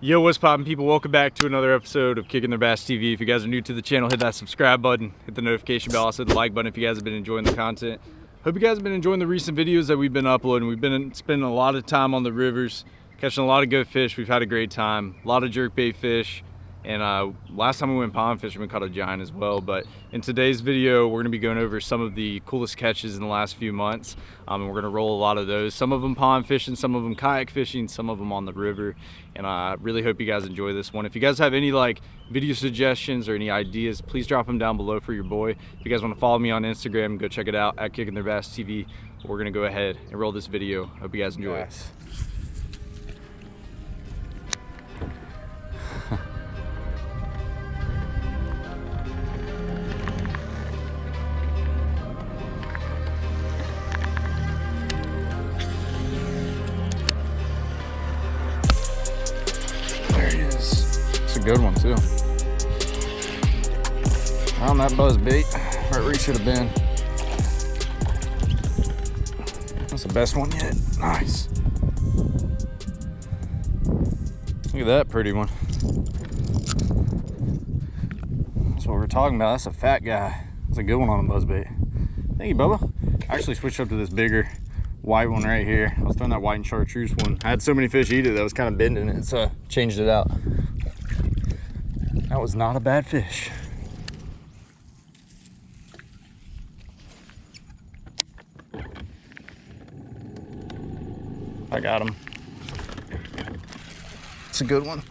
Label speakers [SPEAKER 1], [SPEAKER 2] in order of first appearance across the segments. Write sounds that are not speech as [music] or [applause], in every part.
[SPEAKER 1] Yo, what's poppin' people? Welcome back to another episode of Kicking Their Bass TV. If you guys are new to the channel, hit that subscribe button, hit the notification bell, also the like button if you guys have been enjoying the content. Hope you guys have been enjoying the recent videos that we've been uploading. We've been spending a lot of time on the rivers, catching a lot of good fish. We've had a great time, a lot of jerkbait fish, and uh, last time we went pond fishing, we caught a giant as well. But in today's video, we're gonna be going over some of the coolest catches in the last few months. Um, and we're gonna roll a lot of those. Some of them pond fishing, some of them kayak fishing, some of them on the river. And I really hope you guys enjoy this one. If you guys have any like video suggestions or any ideas, please drop them down below for your boy. If you guys wanna follow me on Instagram, go check it out at Kicking Their Bass TV. We're gonna go ahead and roll this video. Hope you guys enjoy
[SPEAKER 2] Yes. Good one too. On that buzz bait, right where he should have been. That's the best one yet. Nice. Look at that pretty one. That's what we're talking about. That's a fat guy. That's a good one on a buzzbait. Thank you, Bubba. I actually switched up to this bigger white one right here. I was throwing that white and chartreuse one. I had so many fish eat it that I was kind of bending it, so I changed it out. That was not a bad fish. I got him. It's a good one.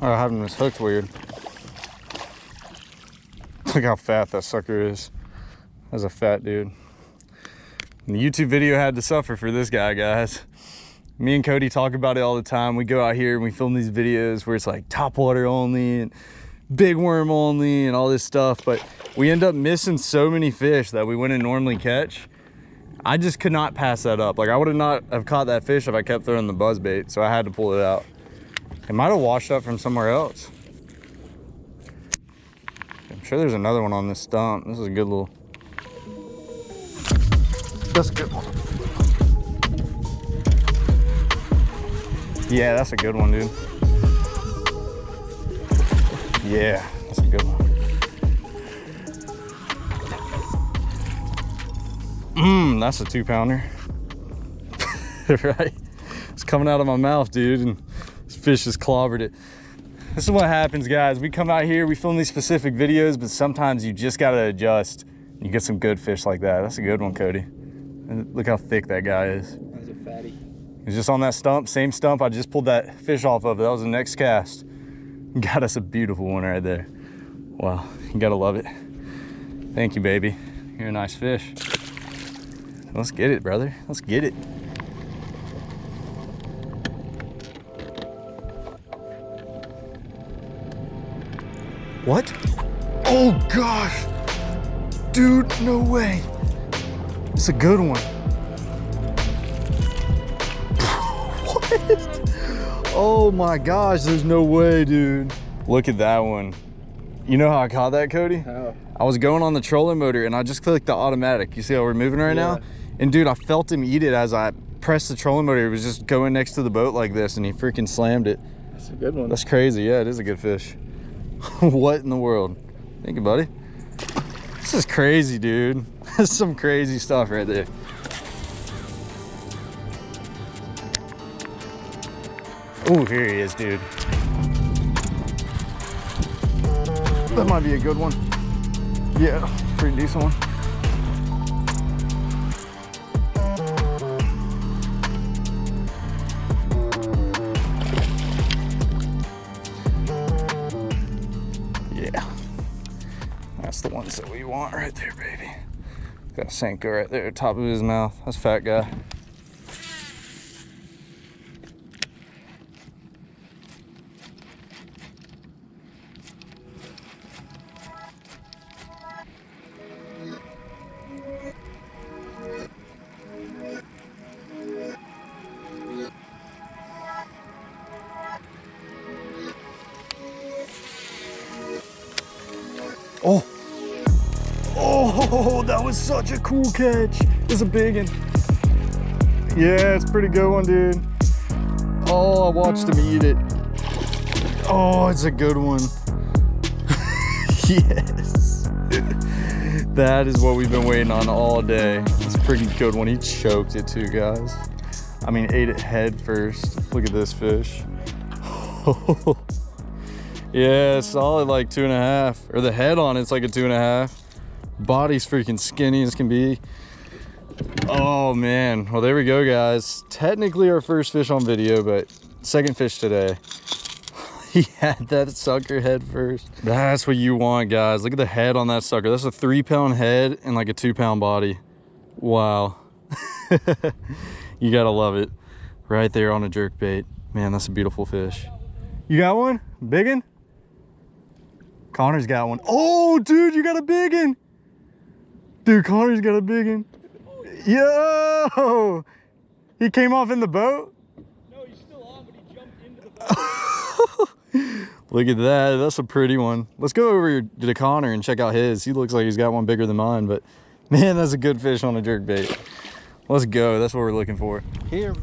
[SPEAKER 2] Oh, having this hooked weird. Look how fat that sucker is. That's a fat dude. And the YouTube video had to suffer for this guy, guys. Me and Cody talk about it all the time. We go out here and we film these videos where it's like top water only and big worm only and all this stuff, but we end up missing so many fish that we wouldn't normally catch. I just could not pass that up. Like I would have not have caught that fish if I kept throwing the buzz bait, so I had to pull it out. It might have washed up from somewhere else. I'm sure there's another one on this stump. This is a good little. That's a good one. Yeah, that's a good one, dude. Yeah, that's a good one. Mmm, that's a two pounder. [laughs] right? It's coming out of my mouth, dude, and this fish has clobbered it. This is what happens, guys. We come out here, we film these specific videos, but sometimes you just gotta adjust. You get some good fish like that. That's a good one, Cody. And look how thick that guy is.
[SPEAKER 3] That's a fatty.
[SPEAKER 1] He's just on that stump, same stump I just pulled that fish off of. That was the next cast. [laughs] Got us a beautiful one right there. Wow, you gotta love it. Thank you, baby. You're a nice fish. Let's get it, brother. Let's get it. What? Oh gosh. Dude, no way. It's a good one. [laughs] Oh my gosh, there's no way, dude. Look at that one. You know how I caught that, Cody?
[SPEAKER 3] How?
[SPEAKER 1] I was going on the trolling motor and I just clicked the automatic. You see how we're moving right now? And dude, I felt him eat it as I pressed the trolling motor. It was just going next to the boat like this and he freaking slammed it.
[SPEAKER 3] That's a good one.
[SPEAKER 1] That's crazy. Yeah, it is a good fish. [laughs] what in the world? Thank you, buddy. This is crazy, dude. [laughs] This is some crazy stuff right there. Oh, here he is, dude. That might be a good one. Yeah, pretty decent one. Yeah. That's the ones that we want right there, baby. Got a Senko right there, top of his mouth. That's fat guy. Oh. Oh, that was such a cool catch. It's a big one. Yeah, it's a pretty good one, dude. Oh, I watched him eat it. Oh, it's a good one. [laughs] yes. that is what we've been waiting on all day. It's a pretty good one. He choked it too, guys. I mean, ate it head first. Look at this fish. [laughs] yeah, solid like two and a half. Or the head on it's like a two and a half. Body's freaking skinny as can be. Oh man, well there we go guys. Technically our first fish on video, but second fish today. [laughs] he had that sucker head first. That's what you want guys. Look at the head on that sucker. That's a three pound head and like a two pound body. Wow. [laughs] you gotta love it. Right there on a jerk bait. Man, that's a beautiful fish. You got one? Big one? Connor's got one. Oh, dude, you got a big one. Dude, Connor's got a big one. Yo! He came off in the boat?
[SPEAKER 4] No, he's still on, but he jumped into the boat. [laughs]
[SPEAKER 1] Look at that. That's a pretty one. Let's go over to Connor and check out his. He looks like he's got one bigger than mine, but [laughs] man, that's a good fish on a jerk bait. Let's go. That's what we're looking for.
[SPEAKER 4] Here.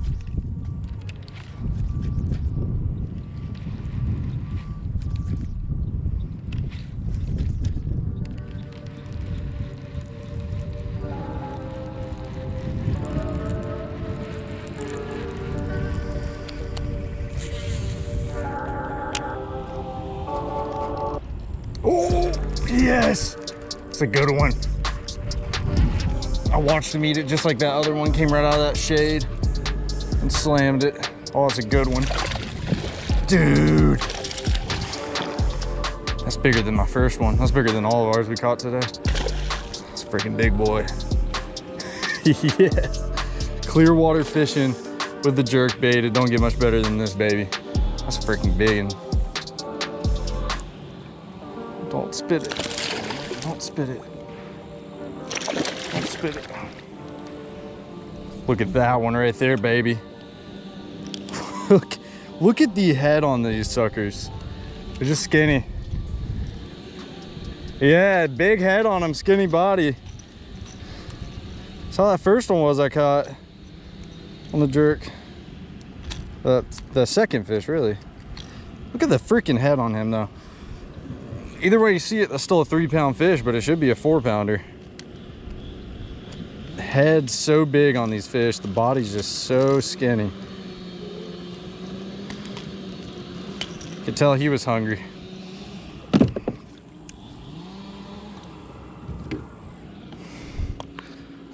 [SPEAKER 1] It's a good one. I watched him eat it just like that other one came right out of that shade and slammed it. Oh, it's a good one. Dude. That's bigger than my first one. That's bigger than all of ours we caught today. It's a freaking big boy. [laughs] yes. Clear water fishing with the jerk bait. It don't get much better than this, baby. That's freaking big one. Don't spit it. Spit it. Spit it. Look at that one right there, baby. [laughs] look, look at the head on these suckers. They're just skinny. Yeah, big head on them, skinny body. That's how that first one was I caught on the jerk. The, the second fish, really. Look at the freaking head on him, though either way you see it, that's still a three pound fish, but it should be a four pounder. Head's so big on these fish, the body's just so skinny. Could tell he was hungry.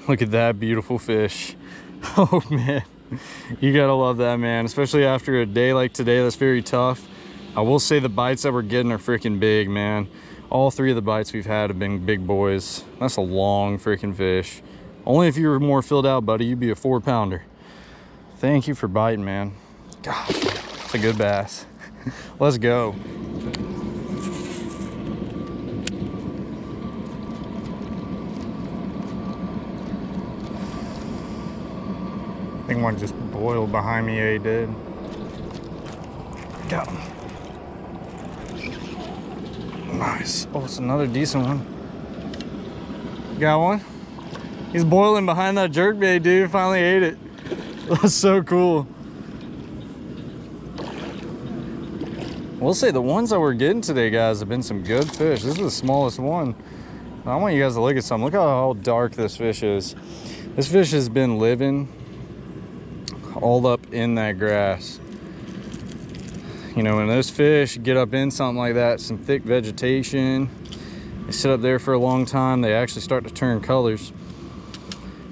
[SPEAKER 1] Look at that beautiful fish. [laughs] Oh man, you gotta love that man, especially after a day like today that's very tough. I will say the bites that we're getting are freaking big, man. All three of the bites we've had have been big boys. That's a long freaking fish. Only if you were more filled out, buddy, you'd be a four pounder. Thank you for biting, man. Gosh, it's a good bass. [laughs] Let's go. I think one just boiled behind me, yeah, he did. Got him. Nice. Oh, it's another decent one. Got one? He's boiling behind that jerk bait, dude. Finally ate it. [laughs] That's so cool. We'll say the ones that we're getting today, guys, have been some good fish. This is the smallest one. I want you guys to look at some. Look how dark this fish is. This fish has been living all up in that grass you know when those fish get up in something like that some thick vegetation they sit up there for a long time they actually start to turn colors.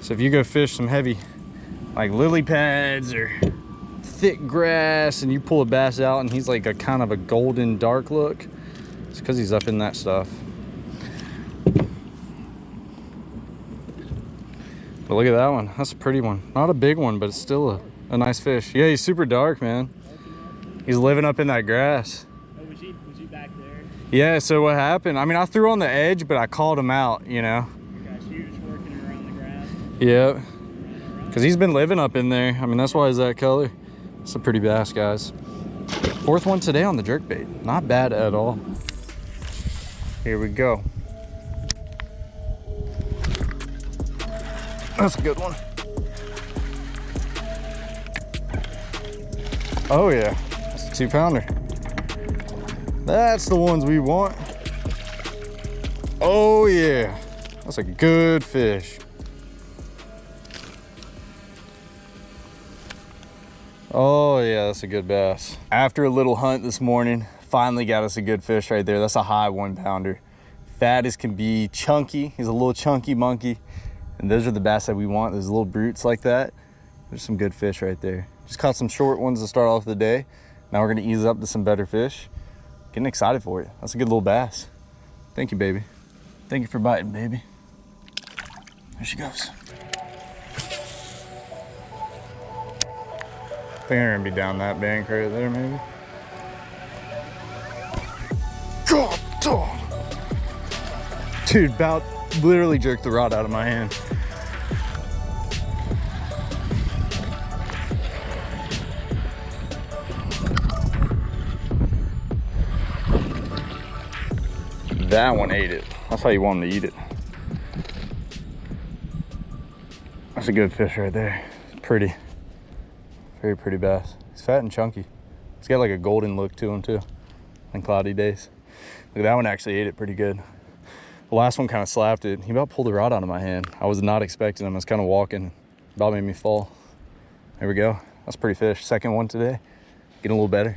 [SPEAKER 1] So if you go fish some heavy like lily pads or thick grass and you pull a bass out and he's like a kind of a golden dark look it's because he's up in that stuff. But look at that one that's a pretty one. Not a big one but it's still a, a nice fish. Yeah he's super dark man He's living up in that grass.
[SPEAKER 4] Oh, was he, was he back there?
[SPEAKER 1] Yeah, so what happened? I mean, I threw on the edge, but I called him out, you know?
[SPEAKER 4] He was working around the grass.
[SPEAKER 1] Yep. Because he's been living up in there. I mean, that's why he's that color. It's a pretty bass, guys. Fourth one today on the jerkbait. Not bad at all. Here we go. That's a good one. Oh yeah, two pounder. That's the ones we want. Oh yeah, that's a good fish. Oh yeah, that's a good bass. After a little hunt this morning, finally got us a good fish right there. That's a high one pounder. Fat as can be, chunky. He's a little chunky monkey. And those are the bass that we want, those little brutes like that. There's some good fish right there. Just caught some short ones to start off the day. Now we're gonna ease up to some better fish. Getting excited for it. That's a good little bass. Thank you, baby. Thank you for biting, baby. There she goes. I think I'm gonna be down that bank right there, maybe. God dog. Dude, about literally jerked the rod out of my hand. That one ate it. That's how you want them to eat it. That's a good fish right there. Pretty. Very pretty bass. He's fat and chunky. He's got like a golden look to him too on cloudy days. Look, at that one actually ate it pretty good. The last one kind of slapped it. He about pulled the rod out of my hand. I was not expecting him. I was kind of walking. About made me fall. There we go. That's pretty fish. Second one today. Getting a little better.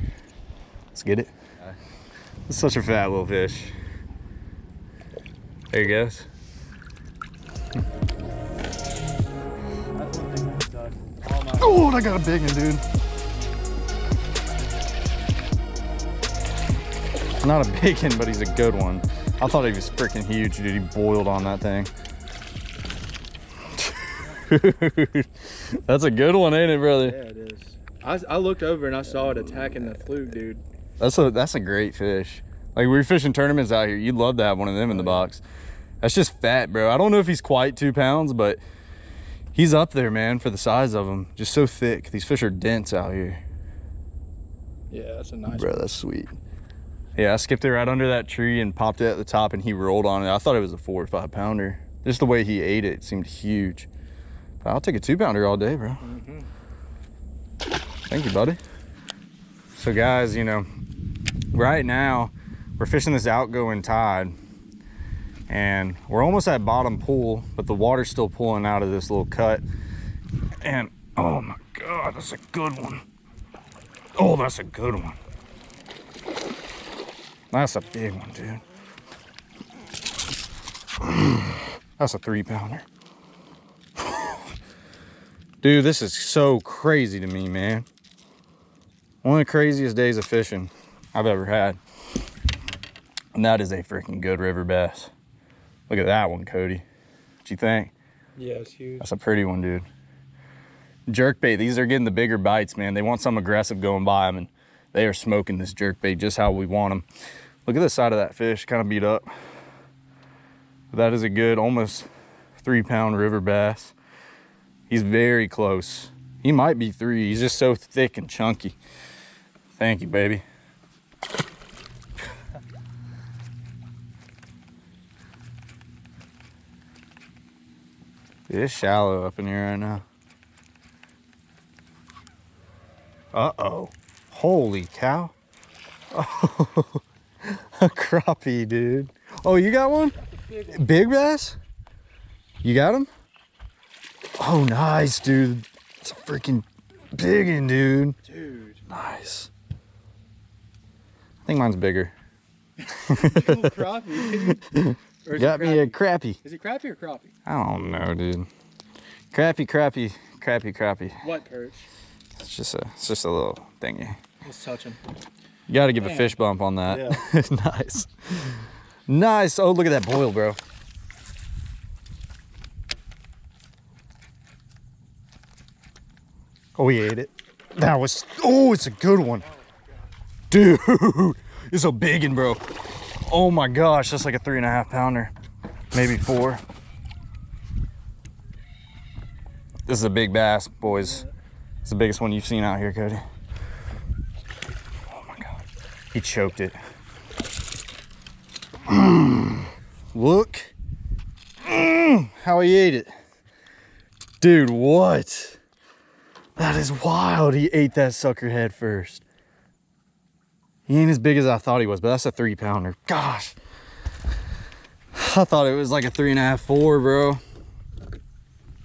[SPEAKER 1] Let's get it. It's such a fat little fish. There he goes. Oh, I got a big one, dude. Not a big one, but he's a good one. I thought he was freaking huge, dude. He boiled on that thing. Dude, [laughs] that's a good one, ain't it, brother?
[SPEAKER 3] Yeah, it is. I, I looked over and I saw it attacking the fluke, dude.
[SPEAKER 1] That's a that's a great fish. Like we're fishing tournaments out here. You'd love to have one of them in the oh, box. That's just fat, bro. I don't know if he's quite two pounds, but he's up there, man, for the size of him. Just so thick. These fish are dense out here.
[SPEAKER 3] Yeah, that's a nice
[SPEAKER 1] Bro, that's sweet. Yeah, I skipped it right under that tree and popped it at the top and he rolled on it. I thought it was a four or five pounder. Just the way he ate it, it seemed huge. But I'll take a two pounder all day, bro.
[SPEAKER 3] Mm-hmm.
[SPEAKER 1] Thank you, buddy. So guys, you know, right now we're fishing this outgoing tide and we're almost at bottom pool, but the water's still pulling out of this little cut. And oh my God, that's a good one. Oh, that's a good one. That's a big one, dude. [sighs] That's a three pounder. [sighs] Dude, this is so crazy to me, man. One of the craziest days of fishing I've ever had. And that is a freaking good river bass. Look at that one, Cody. What you think?
[SPEAKER 3] Yeah, it's huge.
[SPEAKER 1] That's a pretty one, dude. Jerk bait, these are getting the bigger bites, man. They want some aggressive going by them, and they are smoking this jerk bait just how we want them. Look at the side of that fish, kind of beat up. That is a good, almost three pound river bass. He's very close. He might be three. He's just so thick and chunky. Thank you, baby. It's shallow up in here right now. Uh-oh. Holy cow. Oh, [laughs] a crappie, dude. Oh, you got one? Big bass? You got him? Oh, nice, dude. It's a freaking big one, dude.
[SPEAKER 3] Dude.
[SPEAKER 1] Nice. I think mine's bigger. [laughs]
[SPEAKER 3] Crappie. [laughs] Or is
[SPEAKER 1] Got
[SPEAKER 3] it
[SPEAKER 1] me a
[SPEAKER 3] crappie?
[SPEAKER 1] crappie.
[SPEAKER 3] Is it crappie or crappie?
[SPEAKER 1] I don't know, dude. Crappy, crappy, crappy, crappy.
[SPEAKER 3] What perch?
[SPEAKER 1] It's just a, it's just a little thingy.
[SPEAKER 3] Let's touch him.
[SPEAKER 1] You got to give a fish bump on that. Yeah. [laughs] nice. Nice. Oh, look at that boil, bro. Oh, he ate it. That was, oh, it's a good one. Dude, [laughs] it's a big one, bro. Oh my gosh, that's like a three and a half pounder, maybe four. This is a big bass, boys. It's the biggest one you've seen out here, Cody. Oh my God. He choked it. Mm. [clears throat] Look. Mm, how he ate it. Dude, what? That is wild. He ate that sucker head first. He ain't as big as I thought he was, but that's a three pounder. Gosh. I thought it was like a three and a half, four, bro.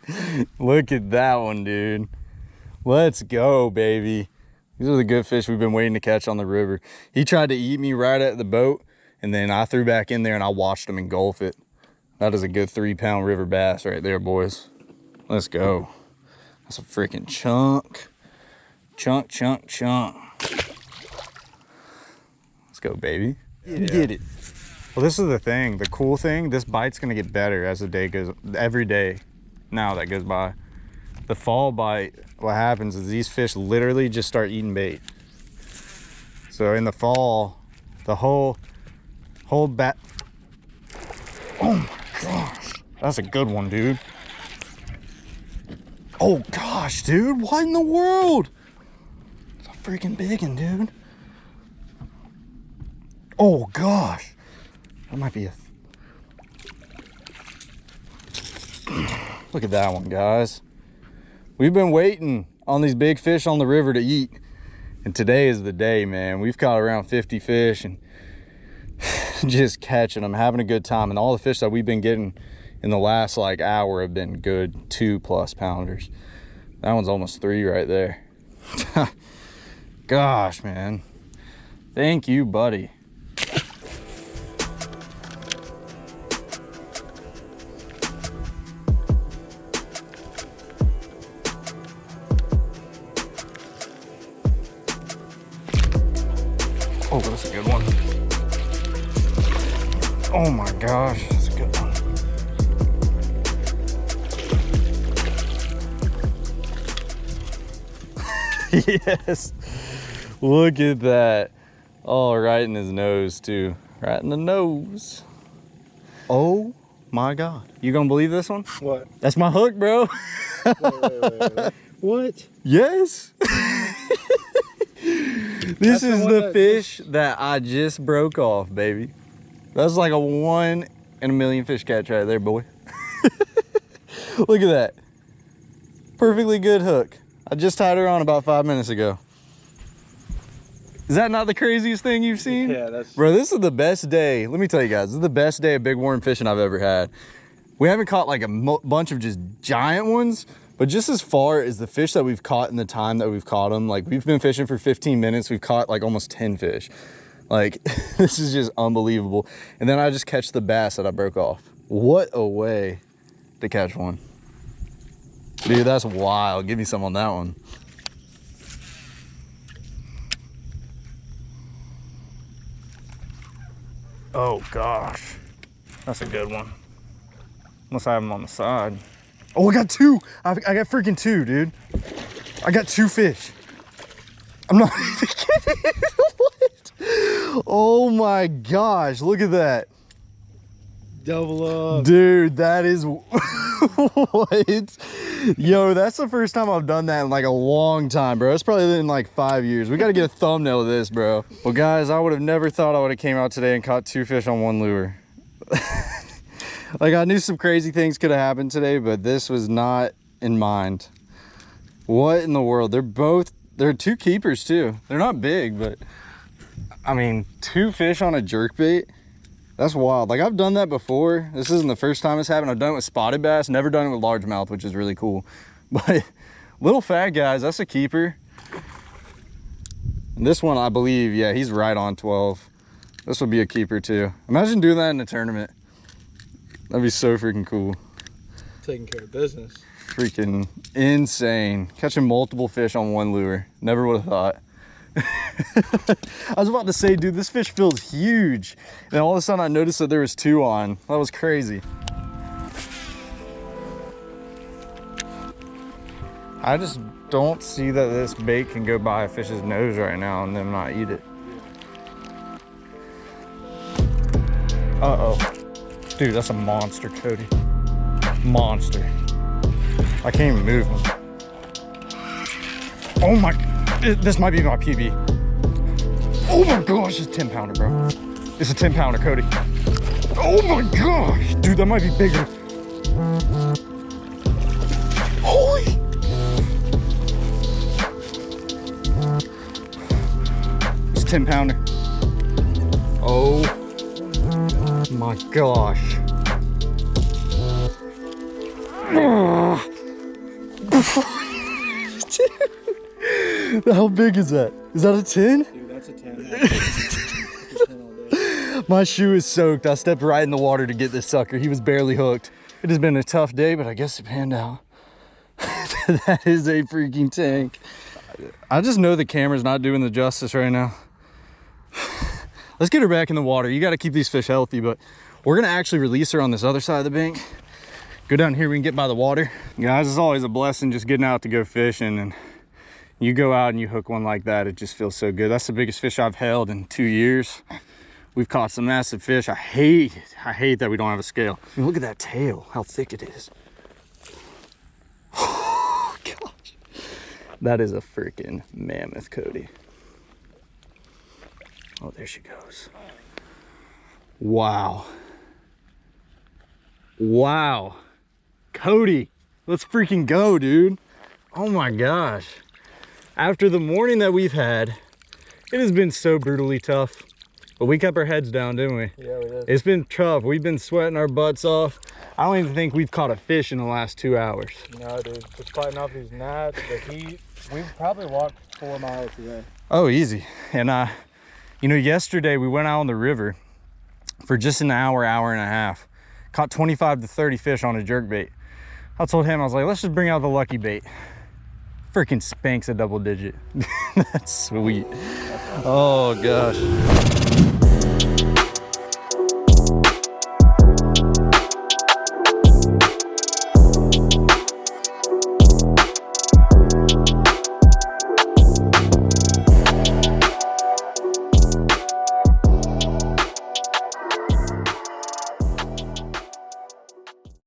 [SPEAKER 1] [laughs] Look at that one, dude. Let's go, baby. These are the good fish we've been waiting to catch on the river. He tried to eat me right at the boat, and then I threw back in there and I watched him engulf it. That is a good three pound river bass right there, boys. Let's go. That's a freaking chunk. Chunk, chunk, chunk. Let's go, baby.
[SPEAKER 4] Yeah.
[SPEAKER 1] Get it. Well, this is the thing. The cool thing, this bite's gonna get better as the day goes, every day now that goes by. The fall bite, what happens is these fish literally just start eating bait. So in the fall, the whole, whole bat, oh my gosh, that's a good one, dude. Oh gosh, dude, what in the world? It's a freaking big one, dude. Oh gosh, that might be a. Look at that one, guys. We've been waiting on these big fish on the river to eat. And today is the day, man. We've caught around 50 fish and [sighs] just catching them, having a good time. And all the fish that we've been getting in the last like hour have been good two plus pounders. That one's almost three right there. [laughs] Gosh, man. Thank you, buddy. Oh my gosh, that's a good one. [laughs] yes. Look at that. Oh, right in his nose too. Right in the nose. Oh my God. You gonna believe this one?
[SPEAKER 3] What?
[SPEAKER 1] That's my hook, bro.
[SPEAKER 3] Wait, wait, wait, wait. [laughs] what?
[SPEAKER 1] Yes. [laughs] this
[SPEAKER 3] That's
[SPEAKER 1] is
[SPEAKER 3] one
[SPEAKER 1] the
[SPEAKER 3] that
[SPEAKER 1] fish that I just broke off, baby. That's like a one in a million fish catch right there, boy. [laughs] Look at that. Perfectly good hook. I just tied her on about five minutes ago. Is that not the craziest thing you've seen?
[SPEAKER 3] Yeah, that's.
[SPEAKER 1] Bro, this is the best day. Let me tell you guys, this is the best day of big worm fishing I've ever had. We haven't caught like a bunch of just giant ones, but just as far as the fish that we've caught in the time that we've caught them, like we've been fishing for 15 minutes, we've caught like almost 10 fish. Like [laughs] this is just unbelievable. And then I just catch the bass that I broke off. What a way to catch one. Dude, that's wild. Give me some on that one. Oh gosh. That's a good one. Unless I have them on the side. Oh, I got two. I, I got freaking two, dude. I got two fish. I'm not [laughs] even kidding. [laughs] Oh my gosh, look at that.
[SPEAKER 3] Double up.
[SPEAKER 1] Dude, that is [laughs] what? Yo, that's the first time I've done that in like a long time, bro. It's probably in like five years. We got to get a thumbnail of this, bro. Well, guys, I would have never thought I would have came out today and caught two fish on one lure. [laughs] like I knew some crazy things could have happened today, but this was not in mind. What in the world? They're both, they're two keepers too. They're not big, but I mean, two fish on a jerk bait. That's wild. Like I've done that before. This isn't the first time it's happened. I've done it with spotted bass, never done it with largemouth, which is really cool. [laughs] But little fat guys, that's a keeper. And this one, I believe, yeah, he's right on 12. This would be a keeper too. Imagine doing that in a tournament. That'd be so freaking cool.
[SPEAKER 3] Taking care of business.
[SPEAKER 1] Freaking insane. Catching multiple fish on one lure. Never would have thought. [laughs] I was about to say, dude, this fish feels huge. And all of a sudden I noticed that there was two on. That was crazy. I just don't see that this bait can go by a fish's nose right now and then not eat it. Uh-oh. Dude, that's a monster, Cody. Monster. I can't even move him. Oh my, this might be my PB. Oh my gosh, it's 10 pounder, bro. It's a 10 pounder, Cody. Oh my gosh. Dude, that might be bigger. Holy. It's 10 pounder. Oh my gosh. [sighs] Ugh. [laughs] How big is that? Is that a 10?
[SPEAKER 3] Dude, that's a 10. That's [laughs] a 10.
[SPEAKER 1] My shoe is soaked. I stepped right in the water to get this sucker. He was barely hooked. It has been a tough day, but I guess it panned out. [laughs] that is a freaking tank. I just know the camera's not doing the justice right now. [sighs] Let's get her back in the water. You got to keep these fish healthy, but we're going to actually release her on this other side of the bank. Go down here, we can get by the water. Guys, it's always a blessing just getting out to go fishing and you go out and you hook one like that, it just feels so good. That's the biggest fish I've held in two years. We've caught some massive fish. I hate it. I hate that we don't have a scale. I mean, look at that tail, how thick it is. Oh, [sighs] gosh. That is a freaking mammoth, Cody. Oh, there she goes. Wow. Wow. Cody, let's freaking go, dude. Oh my gosh. After the morning that we've had, it has been so brutally tough. But we kept our heads down, didn't we?
[SPEAKER 3] Yeah, we did.
[SPEAKER 1] It's been tough. We've been sweating our butts off. I don't even think we've caught a fish in the last two hours.
[SPEAKER 3] No, dude. Just fighting off these gnats, the heat. We've probably walked four miles today.
[SPEAKER 1] Oh, easy. And uh, you know, yesterday we went out on the river for just an hour, hour and a half. Caught 25 to 30 fish on a jerk bait. I told him, I was like, let's just bring out the lucky bait. Freaking spanks a double digit. [laughs] That's sweet. Oh gosh.